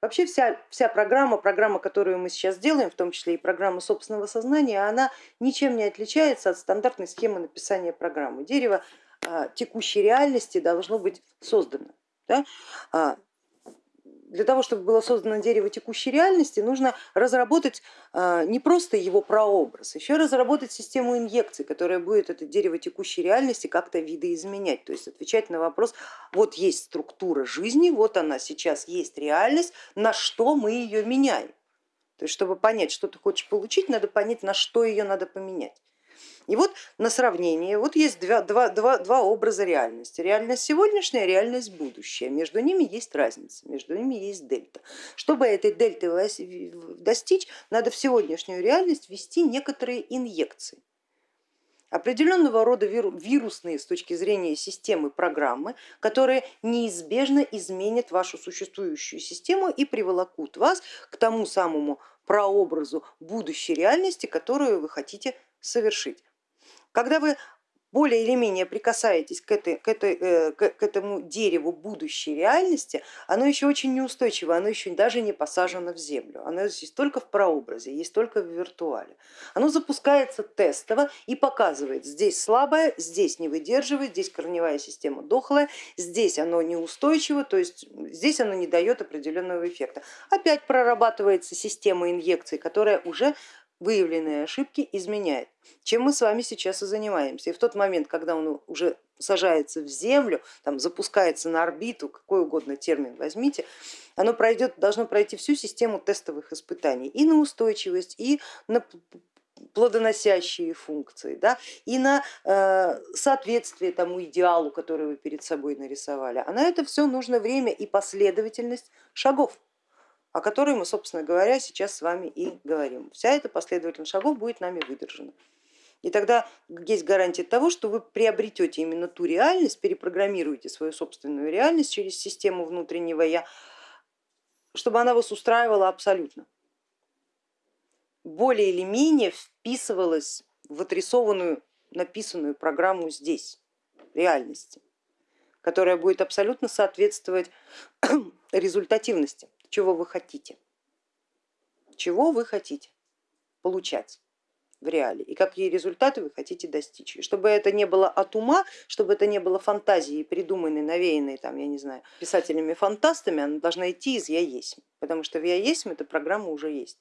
Вообще вся, вся программа, программа, которую мы сейчас делаем, в том числе и программа собственного сознания, она ничем не отличается от стандартной схемы написания программы. Дерево а, текущей реальности должно быть создано. Да? Для того, чтобы было создано дерево текущей реальности, нужно разработать а, не просто его прообраз, еще разработать систему инъекций, которая будет это дерево текущей реальности как-то видоизменять, то есть отвечать на вопрос, вот есть структура жизни, вот она сейчас есть реальность, на что мы ее меняем. То есть, чтобы понять, что ты хочешь получить, надо понять, на что ее надо поменять. И вот на сравнение, вот есть два, два, два, два образа реальности. Реальность сегодняшняя, реальность будущая. Между ними есть разница, между ними есть дельта. Чтобы этой дельты достичь, надо в сегодняшнюю реальность ввести некоторые инъекции определенного рода вирусные с точки зрения системы программы, которые неизбежно изменят вашу существующую систему и приволокут вас к тому самому прообразу будущей реальности, которую вы хотите совершить. Когда вы более или менее прикасаетесь к, этой, к, этой, э, к этому дереву будущей реальности, оно еще очень неустойчиво, оно еще даже не посажено в землю, оно есть только в прообразе, есть только в виртуале. Оно запускается тестово и показывает, здесь слабое, здесь не выдерживает, здесь корневая система дохлая, здесь оно неустойчиво, то есть здесь оно не дает определенного эффекта. Опять прорабатывается система инъекций, которая уже выявленные ошибки изменяет, чем мы с вами сейчас и занимаемся. И в тот момент, когда он уже сажается в землю, там, запускается на орбиту, какой угодно термин возьмите, оно пройдет, должно пройти всю систему тестовых испытаний и на устойчивость, и на плодоносящие функции, да, и на э, соответствие тому идеалу, который вы перед собой нарисовали. А на это все нужно время и последовательность шагов о которой мы, собственно говоря, сейчас с вами и говорим. Вся эта последовательность шагов будет нами выдержана. И тогда есть гарантия того, что вы приобретете именно ту реальность, перепрограммируете свою собственную реальность через систему внутреннего я, чтобы она вас устраивала абсолютно. Более или менее вписывалась в отрисованную, написанную программу здесь, реальности, которая будет абсолютно соответствовать результативности чего вы хотите, чего вы хотите получать в реале и какие результаты вы хотите достичь. И чтобы это не было от ума, чтобы это не было фантазии, придуманной, навеянной, там, я не знаю, писателями-фантастами, она должна идти из я есть, потому что в я есть эта программа уже есть.